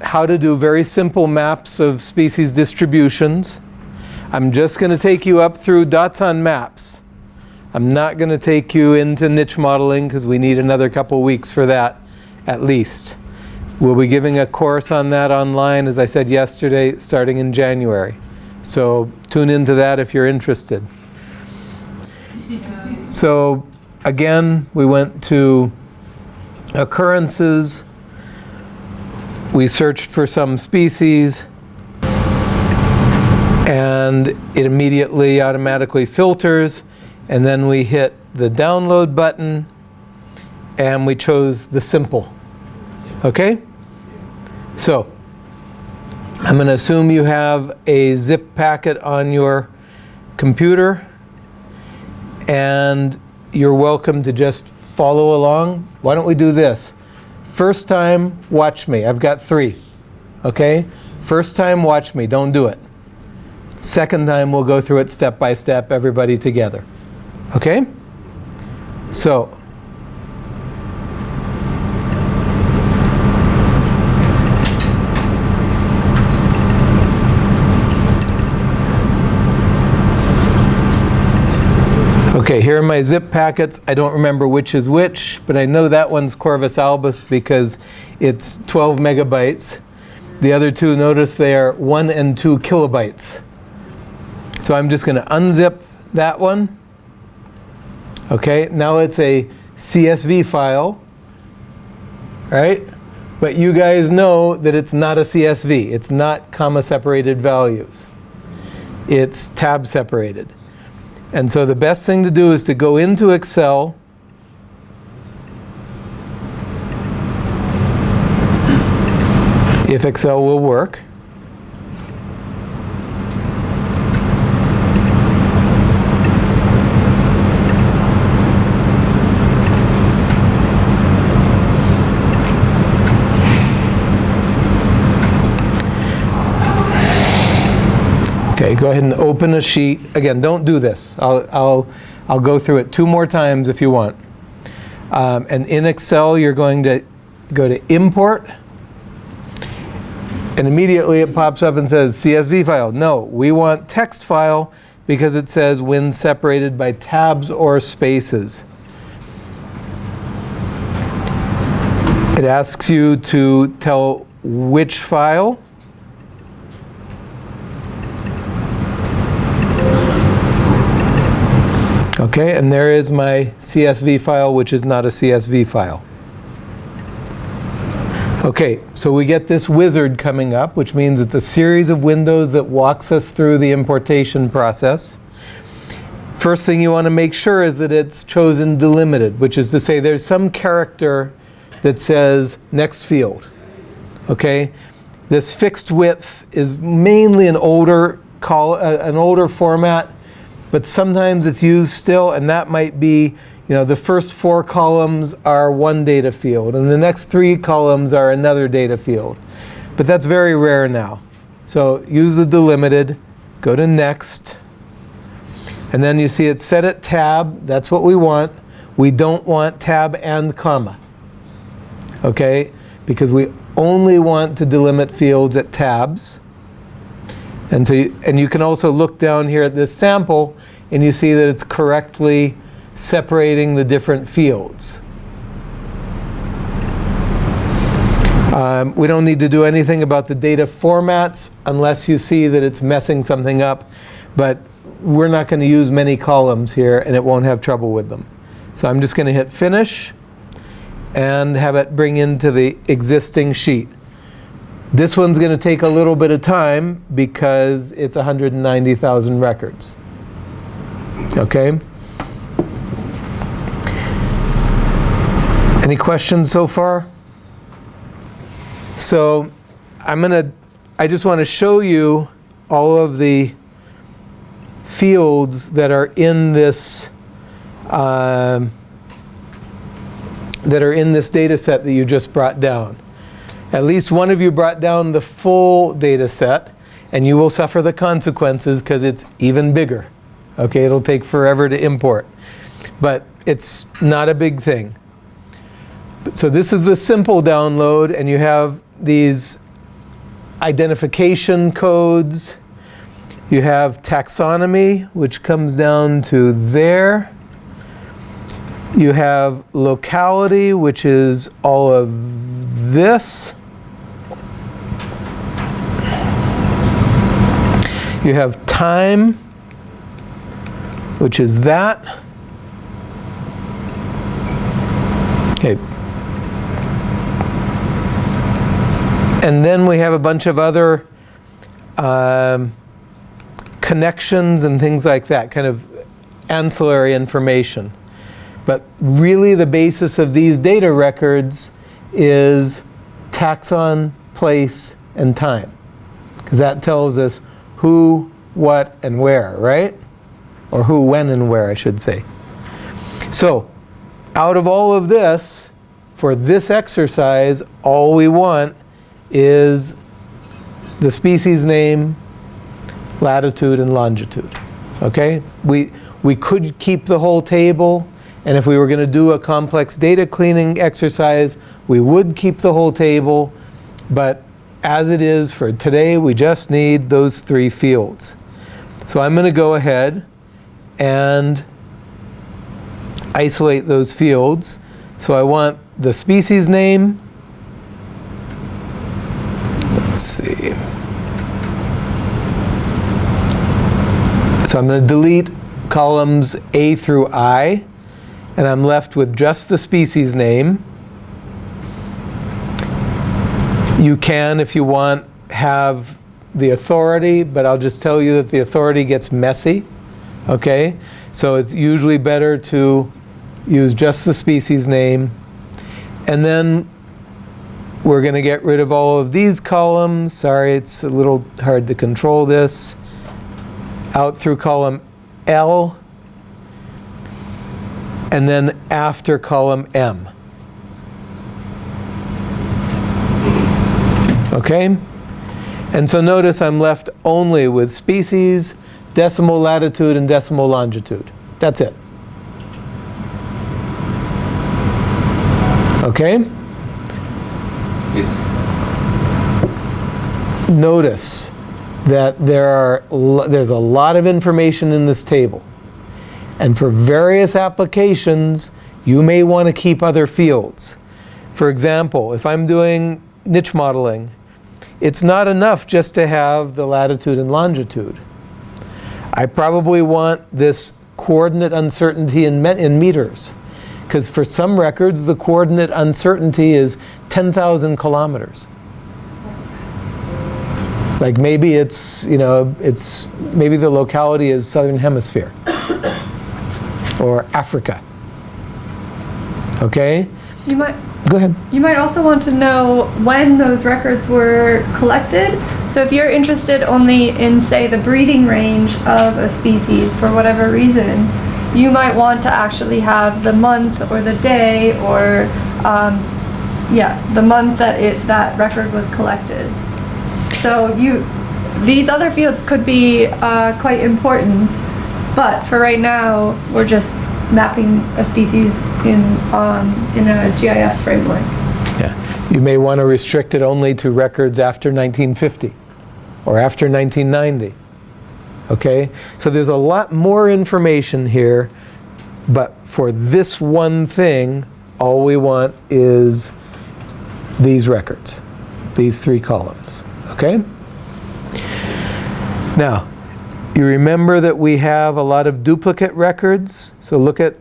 how to do very simple maps of species distributions. I'm just going to take you up through dots on maps. I'm not going to take you into niche modeling because we need another couple weeks for that at least. We'll be giving a course on that online, as I said yesterday, starting in January. So tune into that if you're interested. So again, we went to occurrences. We searched for some species and it immediately automatically filters and then we hit the download button and we chose the simple. Okay? So, I'm going to assume you have a zip packet on your computer and you're welcome to just follow along. Why don't we do this? First time, watch me. I've got three. Okay? First time, watch me. Don't do it. Second time, we'll go through it step by step, everybody together. Okay? So, Okay, here are my zip packets. I don't remember which is which, but I know that one's Corvus albus because it's 12 megabytes. The other two, notice they are 1 and 2 kilobytes. So I'm just going to unzip that one. Okay, now it's a CSV file, right? But you guys know that it's not a CSV. It's not comma separated values. It's tab separated. And so the best thing to do is to go into Excel if Excel will work. Okay, go ahead and open a sheet. Again, don't do this. I'll, I'll, I'll go through it two more times if you want. Um, and in Excel, you're going to go to Import. And immediately it pops up and says CSV file. No, we want text file because it says when separated by tabs or spaces. It asks you to tell which file. Okay, and there is my CSV file, which is not a CSV file. Okay, so we get this wizard coming up, which means it's a series of windows that walks us through the importation process. First thing you want to make sure is that it's chosen delimited, which is to say there's some character that says next field. Okay, this fixed width is mainly an older call, uh, an older format but sometimes it's used still, and that might be, you know, the first four columns are one data field, and the next three columns are another data field. But that's very rare now. So use the delimited, go to next, and then you see it set at tab. That's what we want. We don't want tab and comma, okay? Because we only want to delimit fields at tabs. And, so you, and you can also look down here at this sample and you see that it's correctly separating the different fields. Um, we don't need to do anything about the data formats unless you see that it's messing something up. But we're not going to use many columns here and it won't have trouble with them. So I'm just going to hit finish and have it bring into the existing sheet. This one's going to take a little bit of time because it's 190,000 records. Okay? Any questions so far? So I'm going to, I just want to show you all of the fields that are in this uh, that are in this data set that you just brought down. At least one of you brought down the full data set and you will suffer the consequences because it's even bigger. Okay, it'll take forever to import. But it's not a big thing. So this is the simple download and you have these identification codes. You have taxonomy, which comes down to there. You have locality, which is all of this. You have time, which is that. Okay. And then we have a bunch of other um, connections and things like that, kind of ancillary information. But really the basis of these data records is taxon, place, and time. Because that tells us who, what, and where, right? Or who, when, and where, I should say. So, out of all of this, for this exercise, all we want is the species name, latitude, and longitude. Okay? We, we could keep the whole table, and if we were going to do a complex data cleaning exercise, we would keep the whole table, but as it is for today, we just need those three fields. So I'm going to go ahead and isolate those fields. So I want the species name. Let's see. So I'm going to delete columns A through I, and I'm left with just the species name. You can, if you want, have the authority, but I'll just tell you that the authority gets messy. Okay? So it's usually better to use just the species name. And then we're going to get rid of all of these columns. Sorry, it's a little hard to control this. Out through column L. And then after column M. Okay? And so notice I'm left only with species, decimal latitude, and decimal longitude. That's it. Okay? Yes. Notice that there are there's a lot of information in this table. And for various applications, you may want to keep other fields. For example, if I'm doing niche modeling, it's not enough just to have the latitude and longitude. I probably want this coordinate uncertainty in, in meters. Because for some records, the coordinate uncertainty is 10,000 kilometers. Like maybe it's, you know, it's, maybe the locality is southern hemisphere or Africa. Okay? You might Go ahead. you might also want to know when those records were collected. So if you're interested only in say the breeding range of a species for whatever reason, you might want to actually have the month or the day or um, yeah, the month that it that record was collected. So you these other fields could be uh, quite important, but for right now, we're just mapping a species in um, in a GIS framework. Yeah. You may want to restrict it only to records after 1950 or after 1990. Okay? So there's a lot more information here, but for this one thing, all we want is these records, these three columns. Okay? Now, you remember that we have a lot of duplicate records. So look at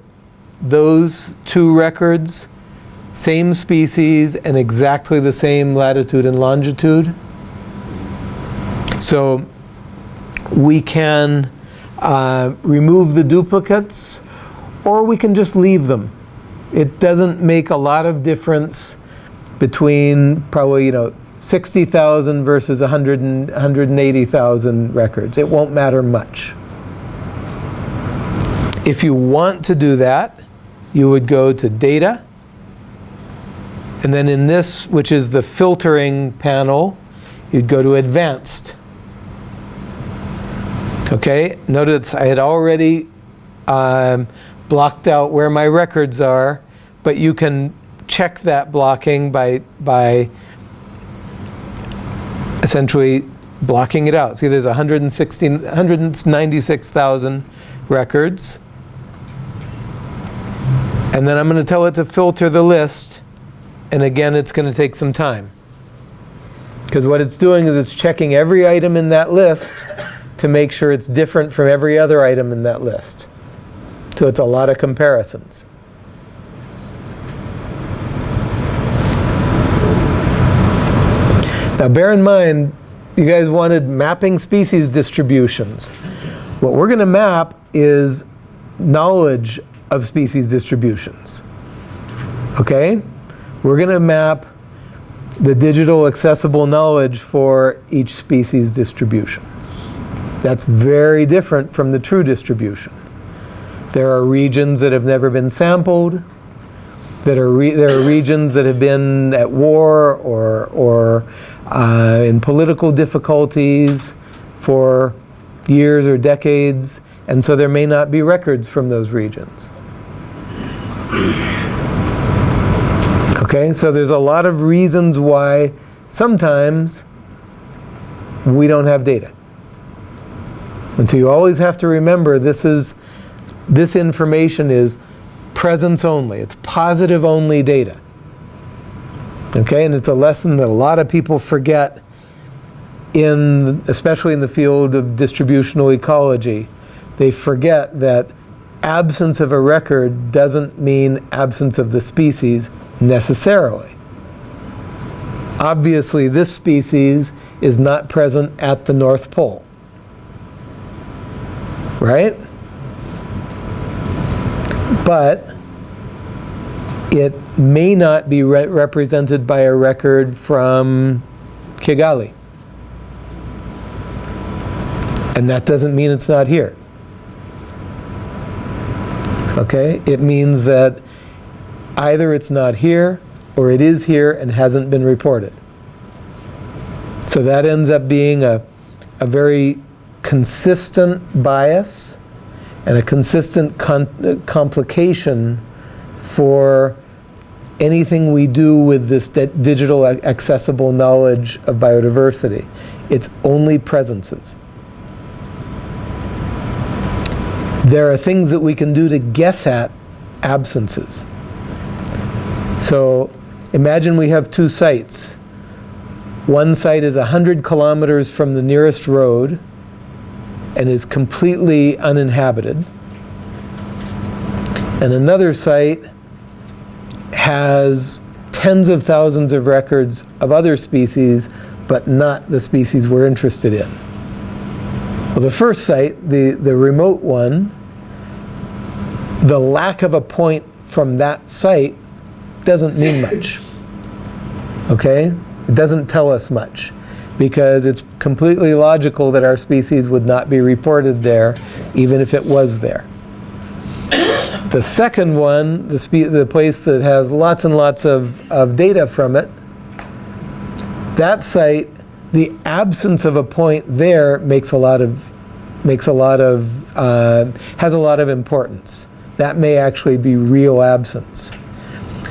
those two records, same species and exactly the same latitude and longitude. So we can uh, remove the duplicates or we can just leave them. It doesn't make a lot of difference between probably, you know, 60,000 versus 100 and 180,000 records. It won't matter much. If you want to do that, you would go to Data, and then in this, which is the filtering panel, you'd go to Advanced. Okay, notice I had already um, blocked out where my records are, but you can check that blocking by, by essentially blocking it out. See, there's 116 196,000 records. And then I'm going to tell it to filter the list. And again, it's going to take some time. Because what it's doing is it's checking every item in that list to make sure it's different from every other item in that list. So it's a lot of comparisons. Now bear in mind, you guys wanted mapping species distributions. What we're going to map is knowledge of species distributions. Okay? We're going to map the digital accessible knowledge for each species distribution. That's very different from the true distribution. There are regions that have never been sampled. That are there are regions that have been at war or, or uh, in political difficulties for years or decades, and so there may not be records from those regions. Okay, so there's a lot of reasons why sometimes we don't have data. And so you always have to remember this is this information is presence only. It's positive only data. Okay, and it's a lesson that a lot of people forget in especially in the field of distributional ecology. They forget that absence of a record doesn't mean absence of the species necessarily. Obviously, this species is not present at the North Pole. Right? but it may not be re represented by a record from Kigali. And that doesn't mean it's not here. Okay? It means that either it's not here or it is here and hasn't been reported. So that ends up being a, a very consistent bias and a consistent complication for anything we do with this digital accessible knowledge of biodiversity. It's only presences. There are things that we can do to guess at absences. So imagine we have two sites. One site is 100 kilometers from the nearest road, and is completely uninhabited. And another site has tens of thousands of records of other species, but not the species we're interested in. Well, the first site, the, the remote one, the lack of a point from that site doesn't mean much. Okay? It doesn't tell us much because it's completely logical that our species would not be reported there even if it was there. The second one, the, the place that has lots and lots of, of data from it, that site, the absence of a point there makes a lot of, makes a lot of, uh, has a lot of importance. That may actually be real absence.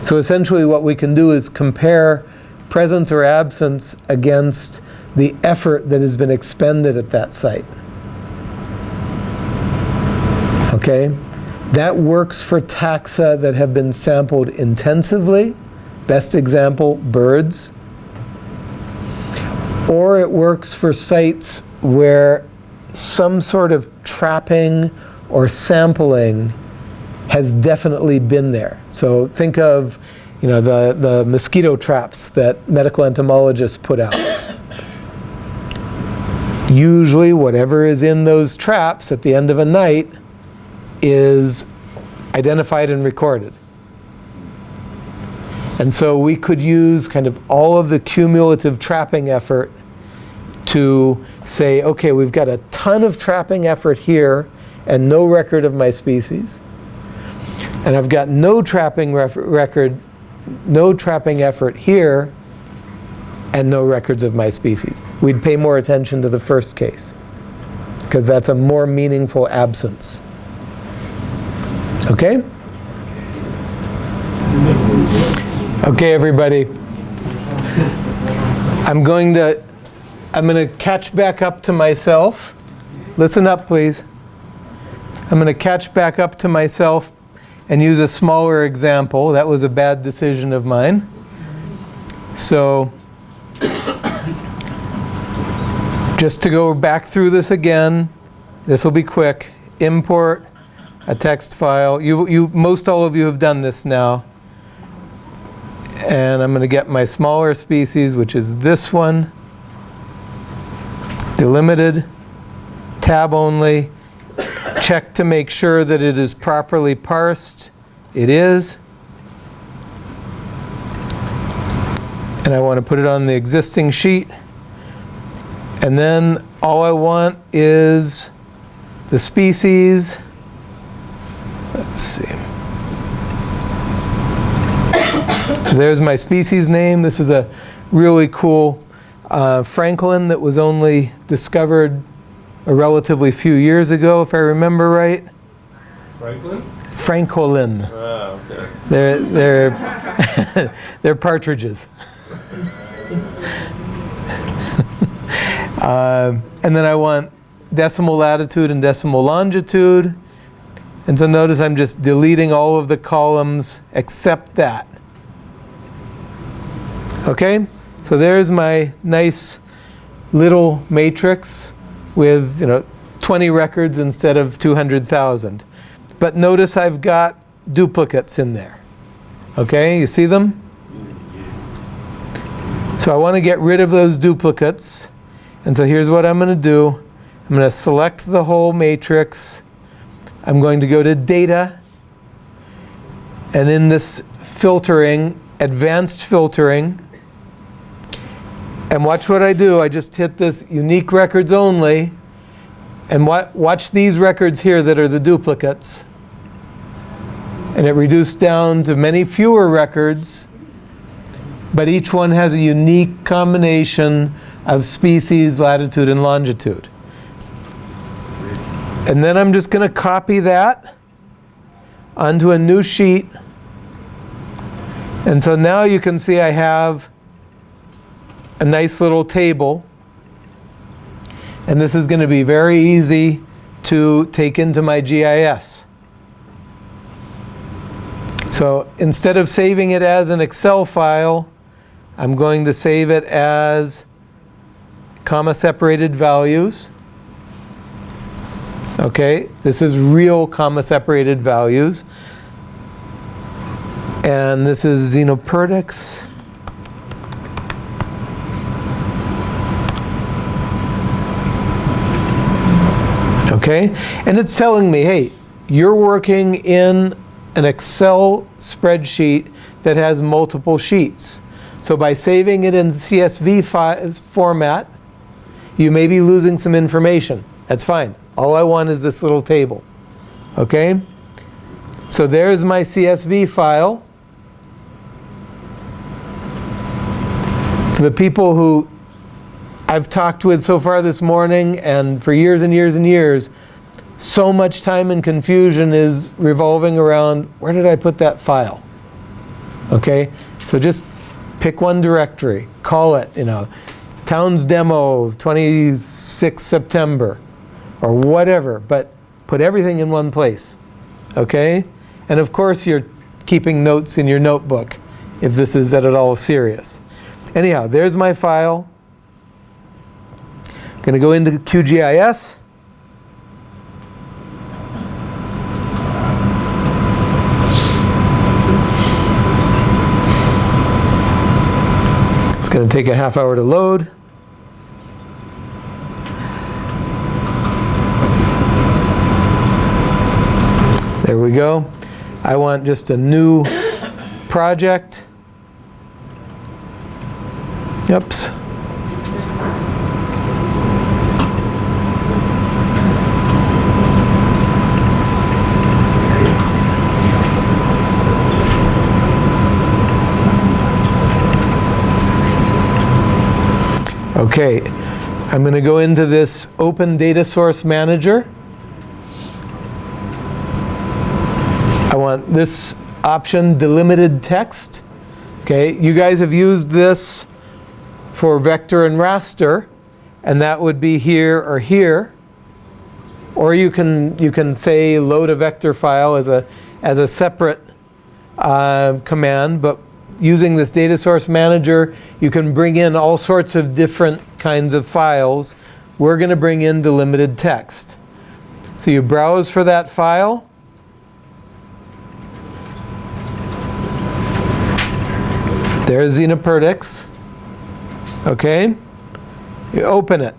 So essentially what we can do is compare presence or absence against the effort that has been expended at that site. Okay? That works for taxa that have been sampled intensively. Best example, birds. Or it works for sites where some sort of trapping or sampling has definitely been there. So think of you know, the, the mosquito traps that medical entomologists put out usually whatever is in those traps at the end of a night is identified and recorded. And so we could use kind of all of the cumulative trapping effort to say, okay, we've got a ton of trapping effort here and no record of my species. And I've got no trapping record, no trapping effort here and no records of my species. We'd pay more attention to the first case because that's a more meaningful absence. Okay? Okay, everybody. I'm going to I'm going to catch back up to myself. Listen up, please. I'm going to catch back up to myself and use a smaller example. That was a bad decision of mine. So just to go back through this again, this will be quick. Import a text file. You, you, most all of you have done this now. And I'm going to get my smaller species, which is this one. Delimited, tab only. Check to make sure that it is properly parsed. It is. And I want to put it on the existing sheet. And then all I want is the species. Let's see. So there's my species name. This is a really cool uh, francolin that was only discovered a relatively few years ago, if I remember right. Franklin? Francolin. Ah, okay. They're, they're, they're partridges. Um, and then I want decimal latitude and decimal longitude. And so notice I'm just deleting all of the columns except that. Okay, so there's my nice little matrix with you know 20 records instead of 200,000. But notice I've got duplicates in there. Okay, you see them? So I want to get rid of those duplicates. And so here's what I'm going to do. I'm going to select the whole matrix. I'm going to go to Data. And in this filtering, Advanced Filtering, and watch what I do. I just hit this Unique Records Only. And wa watch these records here that are the duplicates. And it reduced down to many fewer records but each one has a unique combination of species, latitude, and longitude. And then I'm just going to copy that onto a new sheet. And so now you can see I have a nice little table. And this is going to be very easy to take into my GIS. So instead of saving it as an Excel file, I'm going to save it as comma separated values. Okay, this is real comma separated values. And this is Xenoperdix. Okay, and it's telling me, hey, you're working in an Excel spreadsheet that has multiple sheets. So by saving it in CSV format, you may be losing some information. That's fine. All I want is this little table. Okay? So there's my CSV file. The people who I've talked with so far this morning and for years and years and years, so much time and confusion is revolving around where did I put that file? Okay? So just pick one directory, call it, you know, Towns Demo 26 September or whatever, but put everything in one place, okay? And of course you're keeping notes in your notebook if this is at all serious. Anyhow, there's my file. I'm going to go into QGIS. It's going to take a half hour to load. There we go. I want just a new project. Oops. Okay, I'm going to go into this Open Data Source Manager. Want this option, delimited text. Okay, you guys have used this for vector and raster, and that would be here or here. Or you can, you can say load a vector file as a, as a separate uh, command, but using this data source manager, you can bring in all sorts of different kinds of files. We're going to bring in delimited text. So you browse for that file. There's Xenoperdix. Okay? You open it.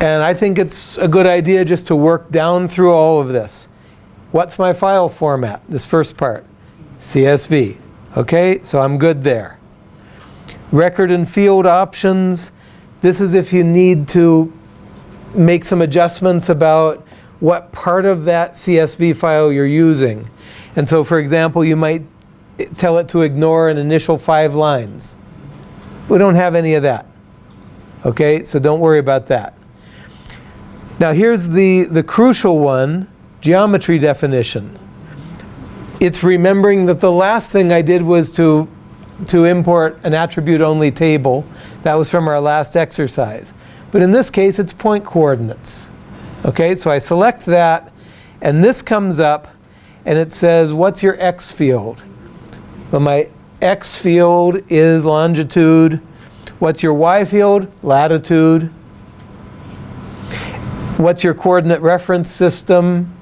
And I think it's a good idea just to work down through all of this. What's my file format? This first part. CSV. Okay, so I'm good there. Record and field options. This is if you need to make some adjustments about what part of that CSV file you're using. And so for example, you might tell it to ignore an initial five lines. We don't have any of that. Okay, so don't worry about that. Now here's the, the crucial one, geometry definition. It's remembering that the last thing I did was to, to import an attribute-only table. That was from our last exercise. But in this case, it's point coordinates. Okay, so I select that, and this comes up, and it says, what's your x field? Well, my x field is longitude. What's your y field? Latitude. What's your coordinate reference system?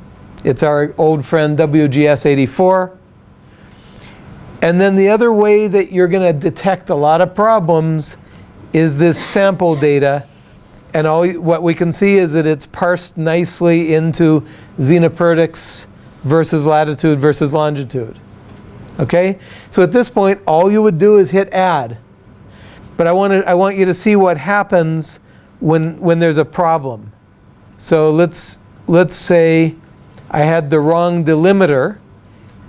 It's our old friend WGS84. And then the other way that you're going to detect a lot of problems is this sample data. And all what we can see is that it's parsed nicely into Xenoperdix versus latitude versus longitude. Okay? So at this point, all you would do is hit add. But I, wanted, I want you to see what happens when, when there's a problem. So let's, let's say I had the wrong delimiter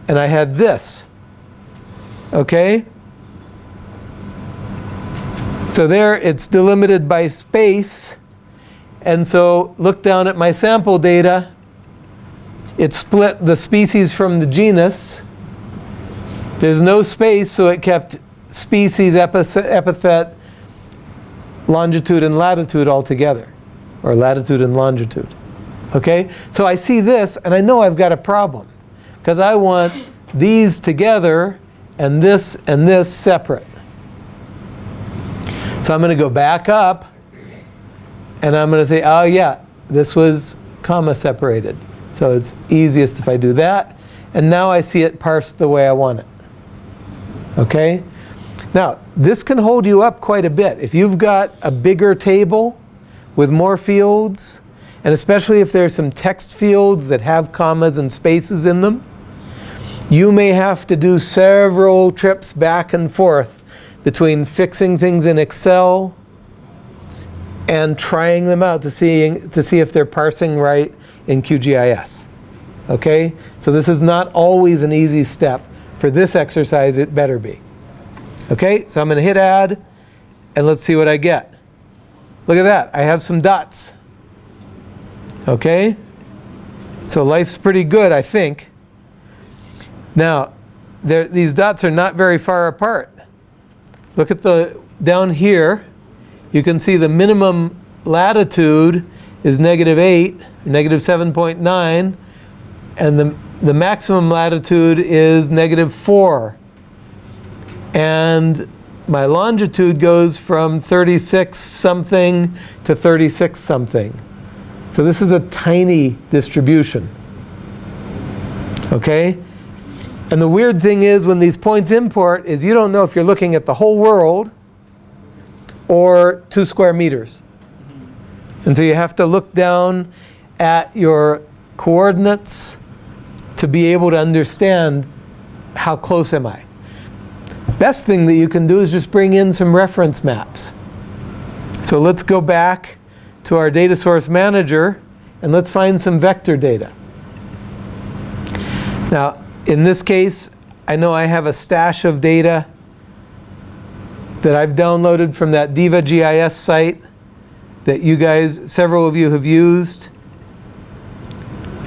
and I had this. Okay? So there it's delimited by space. And so look down at my sample data. It split the species from the genus. There's no space, so it kept species, epithet, longitude, and latitude all together or latitude and longitude. Okay? So I see this and I know I've got a problem because I want these together and this and this separate. So I'm going to go back up and I'm going to say, oh yeah, this was comma separated. So it's easiest if I do that. And now I see it parsed the way I want it. Okay? Now, this can hold you up quite a bit. If you've got a bigger table, with more fields, and especially if there's some text fields that have commas and spaces in them, you may have to do several trips back and forth between fixing things in Excel and trying them out to see, to see if they're parsing right in QGIS. Okay? So this is not always an easy step. For this exercise, it better be. Okay? So I'm going to hit add, and let's see what I get. Look at that. I have some dots. Okay? So life's pretty good, I think. Now, there, these dots are not very far apart. Look at the down here. You can see the minimum latitude is negative 8, negative 7.9, and the, the maximum latitude is negative 4. And my longitude goes from 36 something to 36 something. So this is a tiny distribution. Okay? And the weird thing is when these points import is you don't know if you're looking at the whole world or two square meters. And so you have to look down at your coordinates to be able to understand how close am I. Best thing that you can do is just bring in some reference maps. So let's go back to our data source manager and let's find some vector data. Now, in this case, I know I have a stash of data that I've downloaded from that Diva GIS site that you guys, several of you have used.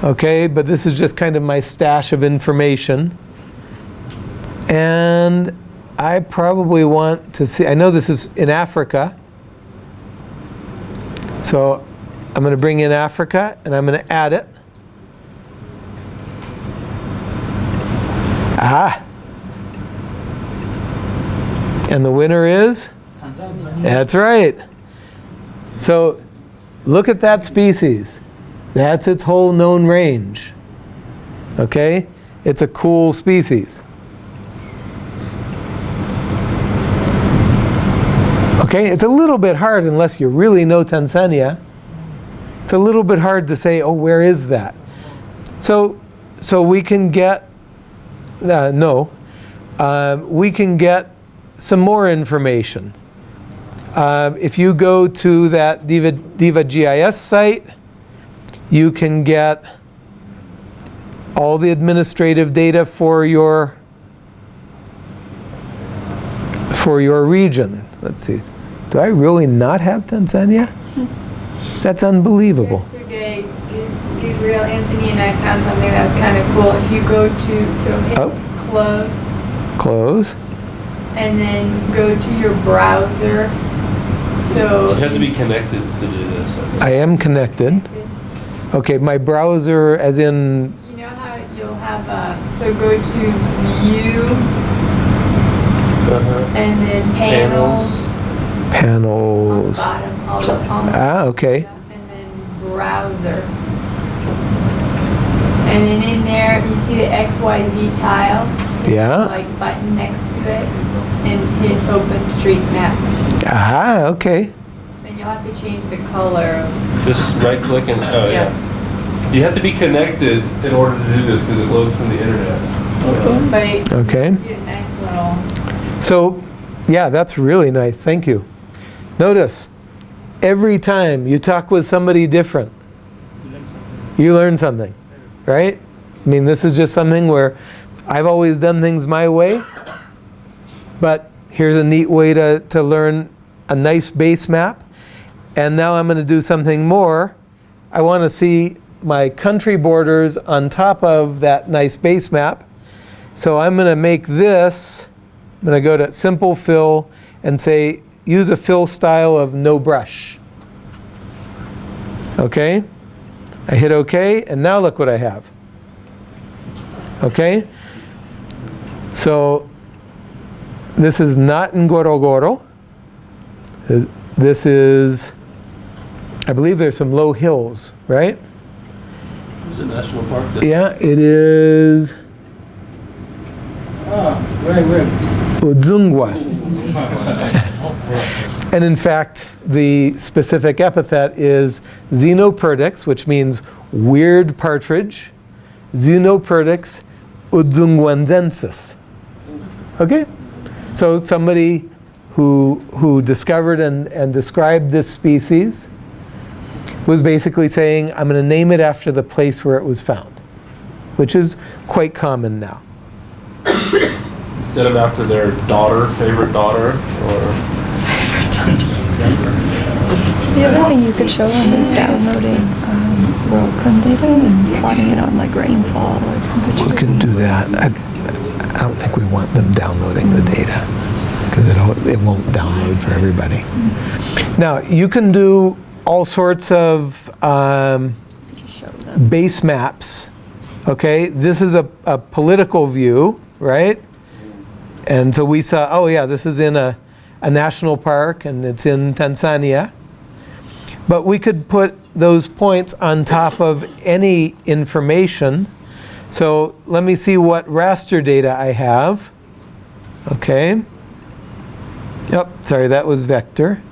Okay, but this is just kind of my stash of information. And I probably want to see, I know this is in Africa, So I'm going to bring in Africa and I'm going to add it. Ah. And the winner is? That's right. So look at that species. That's its whole known range. Okay? It's a cool species. Okay, it's a little bit hard unless you really know Tanzania. It's a little bit hard to say, oh, where is that? So, so we can get, uh, no, um, we can get some more information. Um, if you go to that Diva, Diva GIS site, you can get all the administrative data for your for your region. Let's see. Do I really not have Tanzania? That's unbelievable. Yesterday, G- Gabriel Anthony and I found something that was kind of cool. If you go to, so hit Oh. close Close. and then go to your browser. So. You have to be connected to do this. I. I am connected. Okay, my browser as in You know how you'll have, uh, so go to view Uh-huh. and then panels. On the panels. bottom, all the, on the Ah, okay. and then browser. And then in there, you see the XYZ tiles, Yeah. like button next to it, and hit Open Street OpenStreetMap. Ah, okay. And you'll have to change the color Just right click and, oh yeah. You have to be connected in order to do this because it loads from the internet. but Okay. gives you a nice little, So, yeah, that's really nice. Thank you. Notice, every time you talk with somebody different, you learn something, right? I mean, this is just something where I've always done things my way, but here's a neat way to, to learn a nice base map. And now I'm going to do something more. I want to see my country borders on top of that nice base map. So I'm going to make this, I'm going to go to simple fill and say use a fill style of no brush. Okay? I hit OK, and now look what I have. Okay? So this is not Ngorongoro. This- This is, I believe there's some low hills, right? It's a national park. That, Yeah, it is Ah, right, right. Udzungwa. And in fact, the specific epithet is Xenoperdix, which means weird partridge. Xenoperdix udzungwandensis. Okay? So somebody who, who discovered and, and described this species was basically saying, I'm going to name it after the place where it was found, which is quite common now. instead of after their daughter, favorite daughter, or favorite daughter. so the other thing you could show them is downloading um, WorldClim data and plotting it on like rainfall or temperature. We can do that. I, I don't think we want them downloading the data because it, it won't download for everybody. Now, you can do all sorts of um, base maps. Okay, this is a, a political view, right? And so we saw, oh yeah, this is in a, a national park and it's in Tanzania. But we could put those points on top of any information. So let me see what raster data I have. Okay. Yep, sorry, that was vector.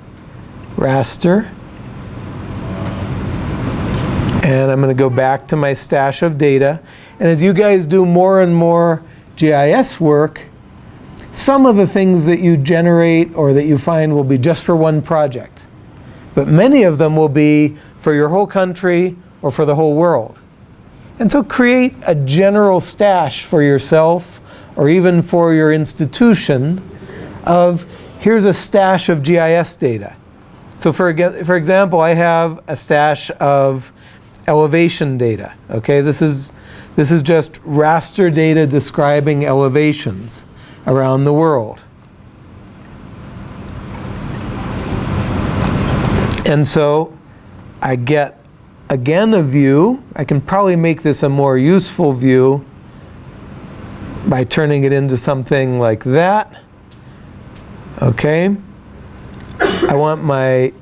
Raster. And I'm going to go back to my stash of data. And as you guys do more and more GIS work, some of the things that you generate or that you find will be just for one project. But many of them will be for your whole country or for the whole world. And so create a general stash for yourself or even for your institution of here's a stash of GIS data. So for, for example, I have a stash of elevation data. Okay, this is, this is just raster data describing elevations around the world. And so I get again a view. I can probably make this a more useful view by turning it into something like that. Okay. I want my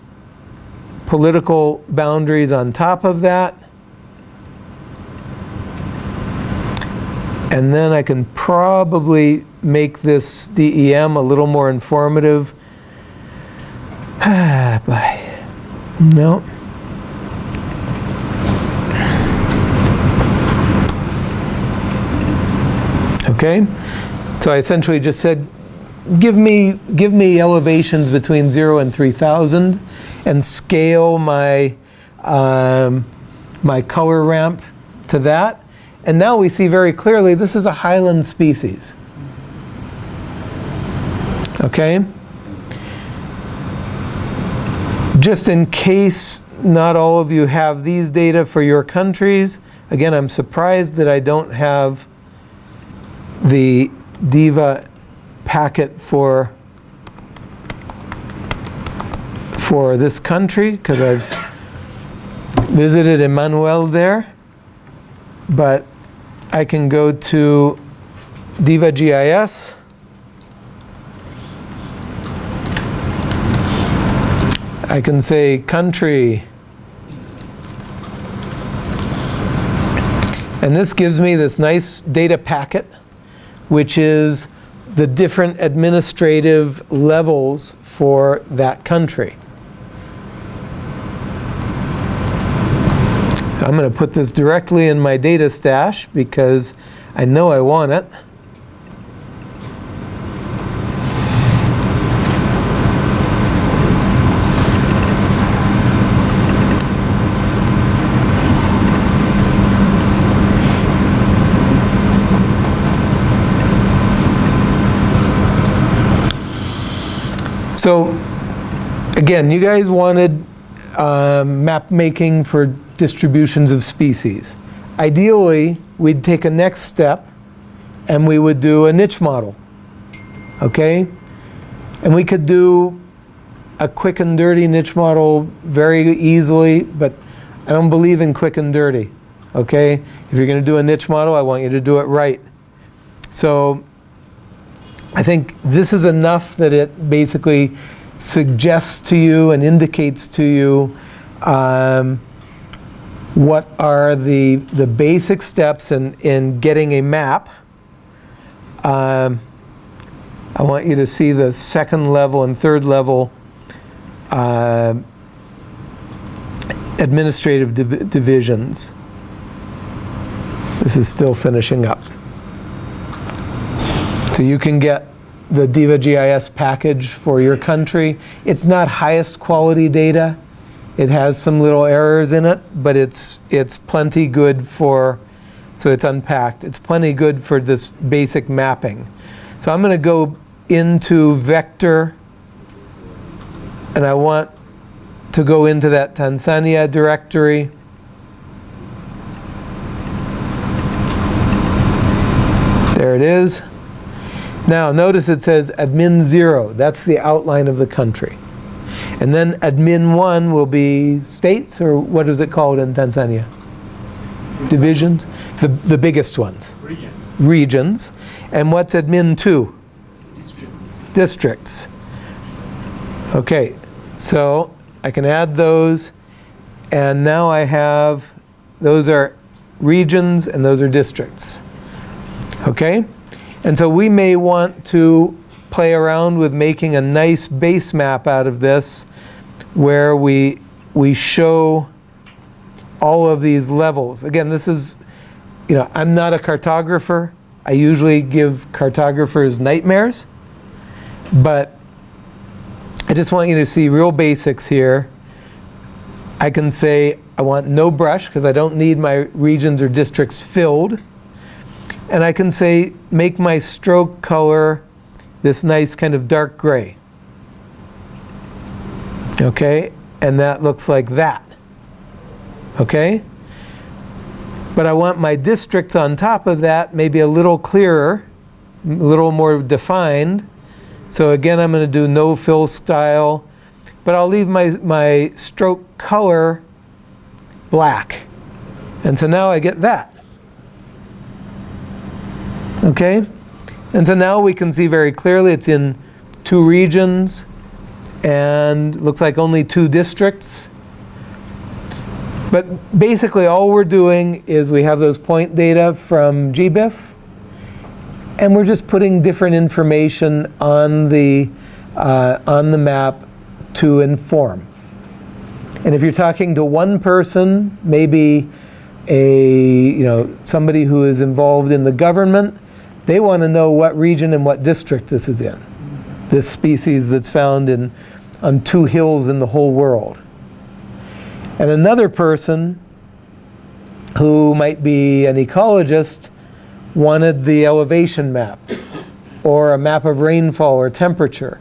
political boundaries on top of that. And then I can probably make this DEM a little more informative. Ah, boy. No. Okay? So I essentially just said, give me, give me elevations between 0 and 3,000 and scale my, um, my color ramp to that. And now we see very clearly this is a highland species. Okay? Just in case not all of you have these data for your countries, again, I'm surprised that I don't have the DIVA packet for for this country because I've visited Emmanuel there. But I can go to Diva GIS I can say country. And this gives me this nice data packet which is the different administrative levels for that country. I'm going to put this directly in my data stash because I know I want it. So again, you guys wanted um, map making for distributions of species. Ideally, we'd take a next step and we would do a niche model. Okay? And we could do a quick and dirty niche model very easily, but I don't believe in quick and dirty. Okay? If you're going to do a niche model, I want you to do it right. So I think this is enough that it basically suggests to you and indicates to you um, what are the, the basic steps in, in getting a map. Um, I want you to see the second level and third level uh, administrative div divisions. This is still finishing up. You can get the Diva GIS package for your country. It's not highest quality data. It has some little errors in it, but it's, it's plenty good for, so it's unpacked. It's plenty good for this basic mapping. So I'm going to go into vector, and I want to go into that Tanzania directory. There it is. Now notice it says admin 0. That's the outline of the country. And then admin 1 will be states, or what is it called in Tanzania? Divisions? The, the biggest ones. Regions. Regions. And what's admin 2? Districts. Districts. Okay, so I can add those. And now I have, those are regions and those are districts. Okay? And so we may want to play around with making a nice base map out of this where we, we show all of these levels. Again, this is, you know, I'm not a cartographer. I usually give cartographers nightmares. But I just want you to see real basics here. I can say I want no brush because I don't need my regions or districts filled. And I can say, make my stroke color this nice kind of dark gray. Okay, and that looks like that. Okay? But I want my districts on top of that maybe a little clearer, a little more defined. So again, I'm going to do no fill style, but I'll leave my, my stroke color black. And so now I get that. Okay? And so now we can see very clearly it's in two regions and looks like only two districts. But basically all we're doing is we have those point data from GBIF and we're just putting different information on the, uh, on the map to inform. And if you're talking to one person, maybe a, you know, somebody who is involved in the government, they want to know what region and what district this is in. This species that's found in, on two hills in the whole world. And another person who might be an ecologist wanted the elevation map or a map of rainfall or temperature.